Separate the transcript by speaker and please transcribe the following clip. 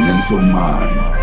Speaker 1: mental mind.